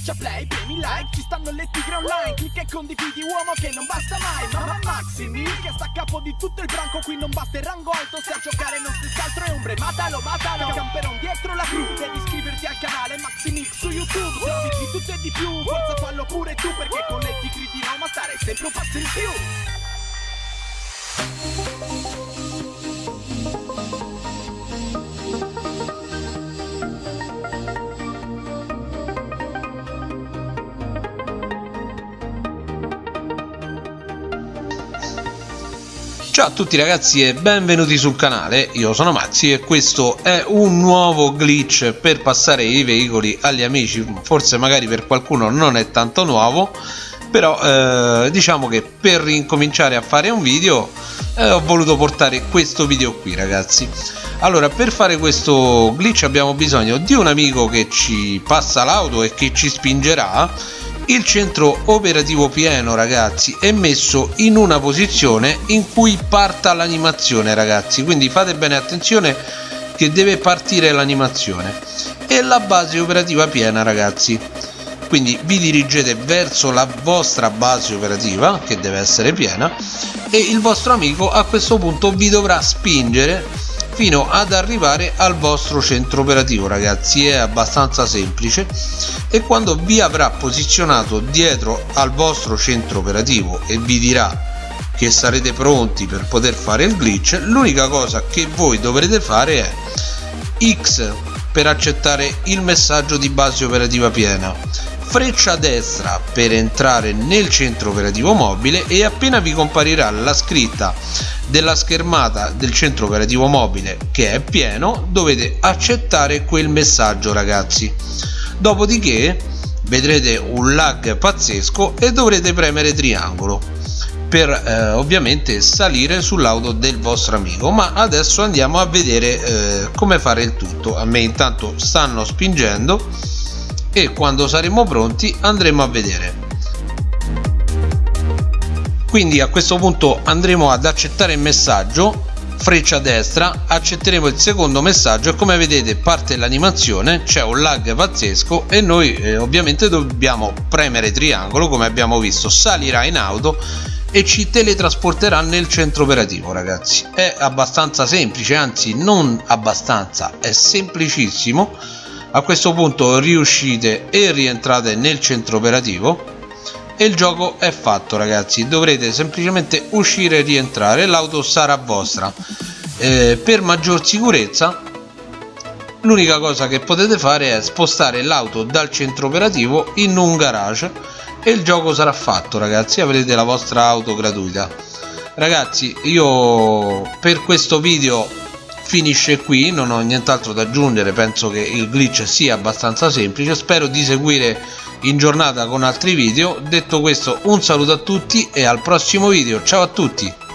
Schiaccia play, premi like, ci stanno le tigre online Clicca e condividi uomo che non basta mai Mamma Maximi che sta a capo di tutto il branco Qui non basta il rango alto, se a giocare non stessi altro è ombre Matalo, matalo, camperon dietro la crew Devi iscriverti al canale Maximix su YouTube Servizi di tutto e di più, forza fallo pure tu Perché con le tigre di Roma stare sempre un passo in più Ciao a tutti ragazzi e benvenuti sul canale, io sono Maxi e questo è un nuovo glitch per passare i veicoli agli amici, forse magari per qualcuno non è tanto nuovo, però eh, diciamo che per incominciare a fare un video eh, ho voluto portare questo video qui ragazzi. Allora per fare questo glitch abbiamo bisogno di un amico che ci passa l'auto e che ci spingerà il centro operativo pieno ragazzi è messo in una posizione in cui parta l'animazione ragazzi. Quindi fate bene attenzione che deve partire l'animazione. E la base operativa piena ragazzi. Quindi vi dirigete verso la vostra base operativa che deve essere piena e il vostro amico a questo punto vi dovrà spingere fino ad arrivare al vostro centro operativo ragazzi. È abbastanza semplice. E quando vi avrà posizionato dietro al vostro centro operativo e vi dirà che sarete pronti per poter fare il glitch l'unica cosa che voi dovrete fare è X per accettare il messaggio di base operativa piena freccia destra per entrare nel centro operativo mobile e appena vi comparirà la scritta della schermata del centro operativo mobile che è pieno dovete accettare quel messaggio ragazzi. Dopodiché vedrete un lag pazzesco e dovrete premere triangolo per eh, ovviamente salire sull'auto del vostro amico. Ma adesso andiamo a vedere eh, come fare il tutto. A me intanto stanno spingendo e quando saremo pronti andremo a vedere quindi a questo punto andremo ad accettare il messaggio freccia destra accetteremo il secondo messaggio e come vedete parte l'animazione c'è un lag pazzesco e noi eh, ovviamente dobbiamo premere triangolo come abbiamo visto salirà in auto e ci teletrasporterà nel centro operativo ragazzi. È abbastanza semplice anzi non abbastanza è semplicissimo. A questo punto riuscite e rientrate nel centro operativo e il gioco è fatto ragazzi. Dovrete semplicemente uscire e rientrare. L'auto sarà vostra. Eh, per maggior sicurezza l'unica cosa che potete fare è spostare l'auto dal centro operativo in un garage. E il gioco sarà fatto ragazzi. Avrete la vostra auto gratuita. Ragazzi io per questo video finisce qui non ho nient'altro da aggiungere penso che il glitch sia abbastanza semplice. Spero di seguire in giornata con altri video. Detto questo un saluto a tutti e al prossimo video. Ciao a tutti